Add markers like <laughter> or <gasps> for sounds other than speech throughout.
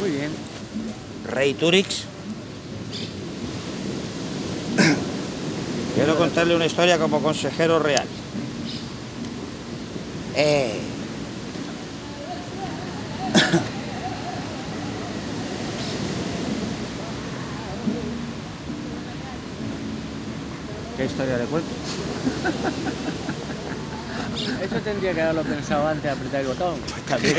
Muy bien. Rey Turix. <coughs> Quiero contarle una historia como consejero real. Eh, <coughs> ¿Qué historia le cuento? <laughs> Eso tendría que haberlo pensado antes de apretar el botón. <laughs> También.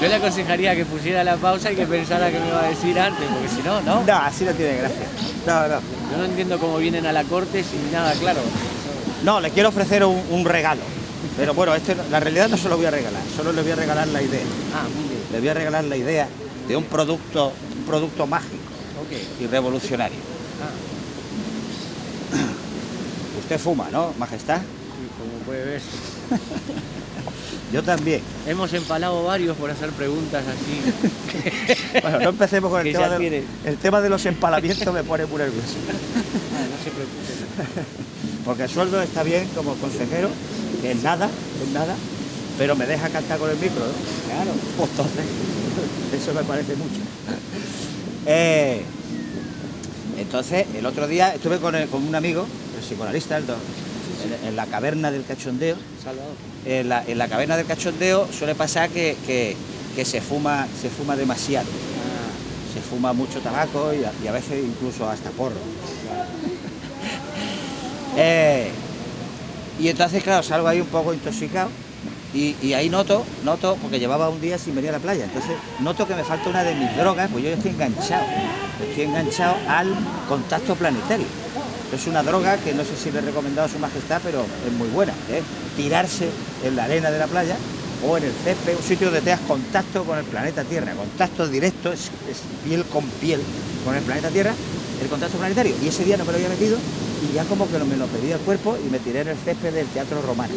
Yo le aconsejaría que pusiera la pausa y que pensara que me iba a decir antes, porque si no, no. No, así no tiene gracia. No, no. Yo no entiendo cómo vienen a la corte sin nada claro. No, le quiero ofrecer un, un regalo. Pero bueno, este, la realidad no se lo voy a regalar, solo le voy a regalar la idea. Ah, muy bien. Le voy a regalar la idea de un producto, un producto mágico y revolucionario. Ah, Usted fuma, ¿no, Majestad? y como puede ver, <laughs> Yo también. hemos empalado varios por hacer preguntas así. <laughs> Bueno, no empecemos con el tema, ya de, tiene. el tema de los empalamientos, me pone muy nervioso. <laughs> Ah, no se preocupe. Porque el sueldo está bien como consejero, que es nada, es nada, pero me deja cantar con el micro, ¿no? Claro. Pues entonces, eso me parece mucho. Eh, entonces, el otro día estuve con, el- con un amigo, el psicoanalista, el en, en la caverna del cachondeo. En la, en la caverna del cachondeo suele pasar que, que- que se, fuma, se fuma demasiado. Ah, Se fuma mucho tabaco y a, y a veces incluso hasta porro. Eh, y entonces, claro, salgo ahí un poco intoxicado y, y ahí noto, noto, porque llevaba un día sin venir a la playa, entonces noto que me falta una de mis drogas, pues yo estoy enganchado, estoy enganchado al contacto planetario. Es una droga que no sé si le he recomendado a su majestad, pero es muy buena, ¿eh? tirarse en la arena de la playa o en el césped, un sitio donde tengas contacto con el planeta Tierra, contacto directo, piel con piel con el planeta Tierra, el contacto planetario. Y ese día no me lo había metido y ya como que me lo pedía el cuerpo y me tiré en el césped del Teatro Romano.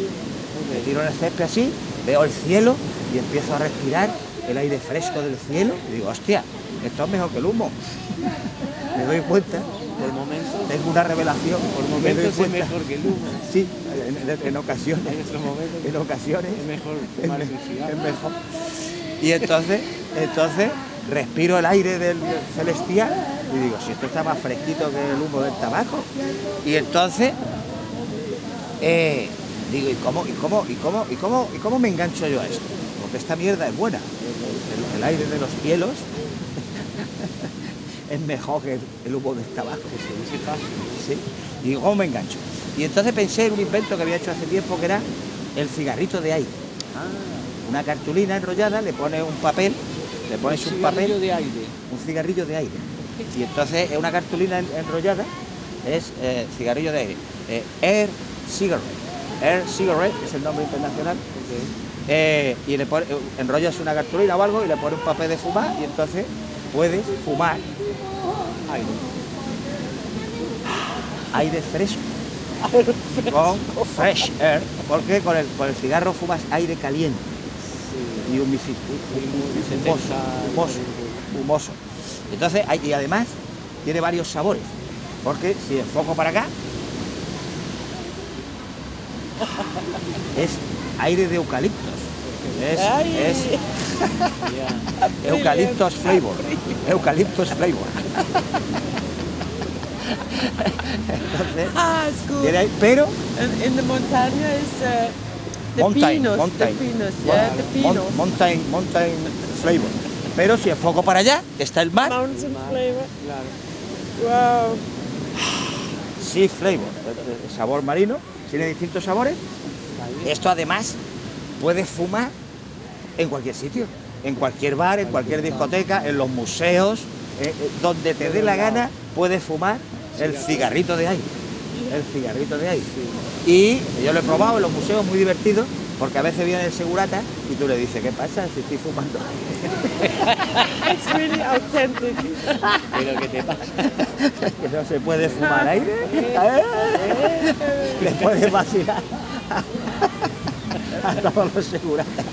Me tiro en el césped así, veo el cielo y empiezo a respirar el aire fresco del cielo y digo, hostia, esto es mejor que el humo. <laughs> Me doy cuenta, por momentos, tengo una revelación, por me momentos es mejor que el humo. Sí, en, en- en ocasiones, En estos momentos en ocasiones es mejor es, fumar mejor. Y entonces, entonces respiro el aire del celestial y digo, si esto está más fresquito que el humo del tabaco. Y entonces eh, digo, ¿y cómo, y cómo, y cómo, y cómo, y cómo me engancho yo a esto? Porque esta mierda es buena. El, el aire de los cielos es mejor que el, humo del tabaco. Se dice fácil. ¿sí? Y digo, ¿cómo me engancho? Y entonces pensé en un invento que había hecho hace tiempo que era el cigarrito de aire. Ah, Una cartulina enrollada, le pones un papel, le pones un cigarrillo papel, de aire. un cigarrillo de aire. Y entonces es una cartulina en- enrollada, es eh, cigarrillo de aire. Eh, Air Cigarette. Air Cigarette es el nombre internacional. Eh, y le pone- enrollas una cartulina o algo y le pones un papel de fumar y entonces puedes fumar Aire. <gasps> aire fresco. Con fresh air, porque con el, con el cigarro fumas aire caliente Sí. y Y humoso, 70, humoso, humoso. Entonces, hay- y además tiene varios sabores, porque si enfoco para acá, <laughs> es aire de eucaliptos. Es, es Ya. <laughs> eucaliptos flavor. Eucaliptos flavor. Entonces, Ah, it's good. tiene ahí- pero And in the montaña is uh, the mountain, pinos, mountain, the pinos, yeah, the pinos. mountain, mountain flavor. Pero si enfoco para allá, que está el mar, Mountain flavor. Claro. Wow. sea flavor, sabor marino, tiene distintos sabores. Esto además puedes fumar en cualquier sitio, en cualquier bar, en cualquier discoteca, en los museos, eh, eh, donde te dé la gana, puedes fumar el cigarrito de aire. El cigarrito de aire. Y yo lo he probado en los museos, muy divertido, porque a veces viene el segurata y tú le dices, ¿qué pasa si estoy fumando? <laughs> It's really authentic. Pero ¿qué te pasa? que no se puede fumar aire. ¿Eh? Le puedes vacilar <laughs> a todos los seguratas.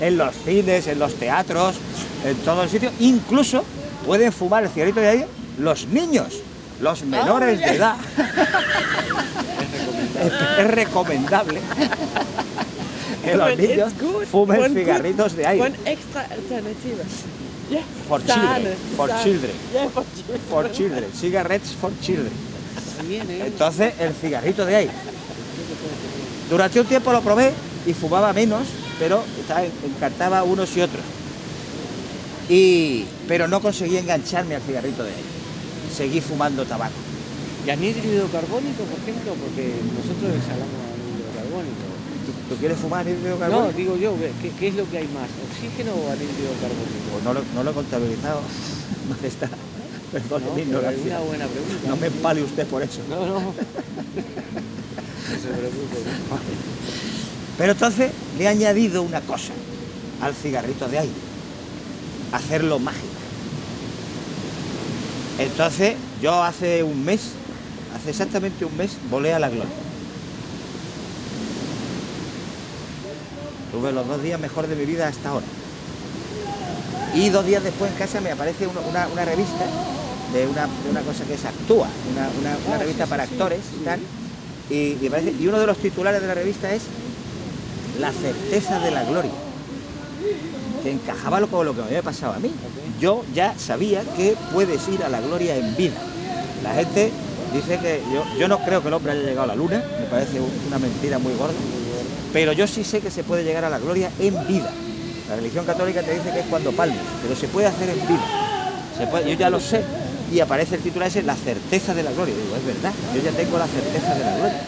En los cines, en los teatros, en todo el sitio. Incluso pueden fumar el cigarrito de aire los niños, los menores de edad. Es, recomendable. que los niños fumen cigarritos de aire. Extra alternativa. Yeah. For children, for children. Yeah, for children. For children, cigarettes for children. ¿eh? Entonces, el cigarrito de aire. Durante un tiempo lo probé y fumaba menos, pero encantaba unos y otros. Y, pero no conseguí engancharme al cigarrito de aire. Seguí fumando tabaco. ¿Y anhídrido carbónico, por ejemplo? Porque nosotros exhalamos anhídrido carbónico. ¿Tú, tú quieres fumar anhídrido No, carbónico? digo yo, ¿qué, qué es lo que hay más? ¿Oxígeno o anhídrido carbónico? Pues no lo, no lo he contabilizado, <laughs> majestad. Perdón, No, mi ignorancia. una buena pregunta. No me empale usted por eso. No, no. <laughs> Pero entonces le he añadido una cosa al cigarrito de aire. Hacerlo mágico. Entonces, yo hace un mes, hace exactamente un mes, volé a la gloria. Tuve los dos días mejor de mi vida hasta ahora. Y dos días después en casa me aparece una, revista de una, de una cosa que es Actúa, una, revista para actores y tal. Y, uno de los titulares de la revista es La certeza de la gloria. Que encajaba con lo que me había pasado a mí. Yo ya sabía que puedes ir a la gloria en vida. La gente dice que yo, yo no creo que el hombre haya llegado a la luna, me parece un- una mentira muy gorda, pero yo sí sé que se puede llegar a la gloria en vida. La religión católica te dice que es cuando palmes, pero se puede hacer en vida. Se puede- yo ya lo sé. Y aparece el título ese, la certeza de la gloria. Y digo, es verdad, yo ya tengo la certeza de la gloria.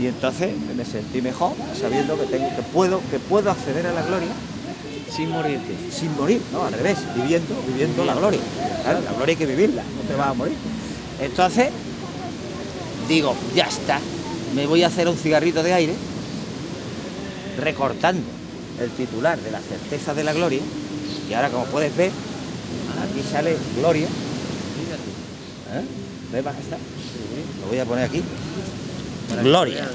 Y entonces me sentí mejor sabiendo que, tengo, que, puedo, que puedo acceder a la gloria Sin morirte. sin morir, no, al revés, viviendo, viviendo la gloria. Claro, la gloria hay que vivirla, no te vas a morir. Entonces, digo, ya está, me voy a hacer un cigarrito de aire, recortando el titular de la certeza de la gloria, y ahora como puedes ver, aquí sale gloria. ¿Eh? ¿Ves, majestad? Lo voy a poner aquí. Gloria.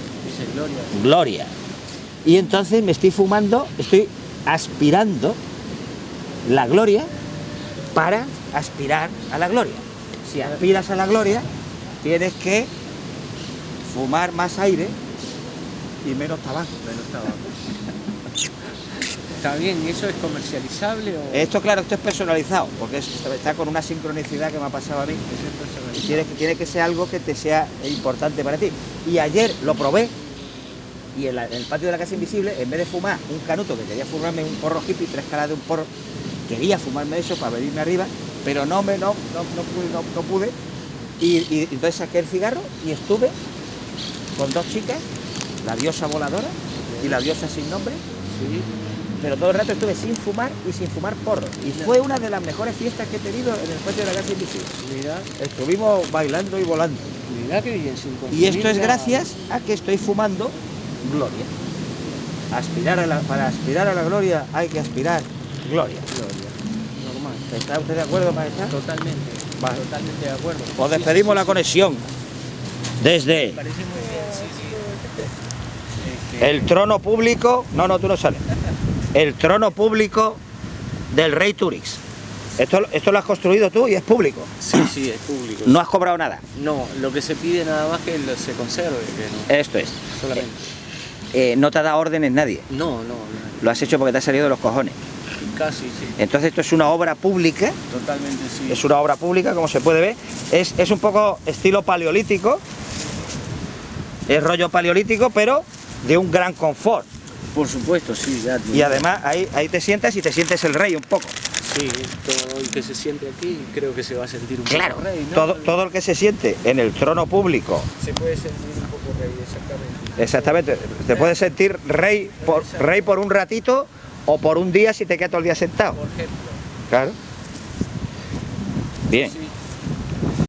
Gloria. Gloria. Y entonces me estoy fumando, estoy aspirando la gloria para aspirar a la gloria. Si aspiras a la gloria, tienes que fumar más aire y menos tabaco. Menos tabaco. Está bien, ¿y eso es comercializable o Esto, claro, esto es personalizado, porque es- está con una sincronicidad que me ha pasado a mí. es Y tiene, que- tiene que ser algo que te sea importante para ti. Y ayer lo probé y en, la- en el patio de la casa invisible, en vez de fumar un canuto, que quería fumarme un porro hippie, tres caras de un porro, quería fumarme eso para venirme arriba, pero no me no, no, no pude, no, no pude. Y, y entonces saqué el cigarro y estuve con dos chicas, la diosa voladora y la diosa sin nombre, Sí. Pero todo el rato estuve sin fumar y sin fumar porro. Y fue una de las mejores fiestas que he tenido en el patio de la casa invisible. Mira, Estuvimos bailando y volando. mira que bien, sin Y esto es gracias a que estoy fumando gloria. Aspirar a la- para aspirar a la gloria hay que aspirar gloria. Gloria. Normal. ¿Está usted de acuerdo, maestra? Totalmente. Vale. Totalmente de acuerdo. Os despedimos sí, la conexión desde sí. Parece muy bien, sí, sí. El trono público. No, no, tú no sales. El trono público del rey Turix. Esto, esto lo has construido tú y es público. Sí, sí, es público. No has cobrado nada. No, lo que se pide nada más que se conserve, que no, Esto es. solamente. Eh, no te ha dado órdenes nadie. No, no, no, Lo has hecho porque te ha salido de los cojones. casi sí. Entonces esto es una obra pública Totalmente sí. es una obra pública, como se puede ver. Es, es un poco estilo paleolítico, es rollo paleolítico, pero de un gran confort. Por supuesto, sí, ya. Y además ahí, ahí te sientas y te sientes el rey un poco. Sí, todo el que se siente aquí creo que se va a sentir un Claro, poco rey, ¿no? todo, todo el que se siente en el trono público, Se puede sentir un poco rey, exactamente. exactamente, te puedes sentir rey por, rey por un ratito o por un día si te quedas todo el día sentado. Por ejemplo. Claro. Bien. Sí,